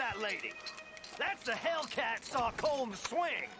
that lady. That's the Hellcat saw Colm swing.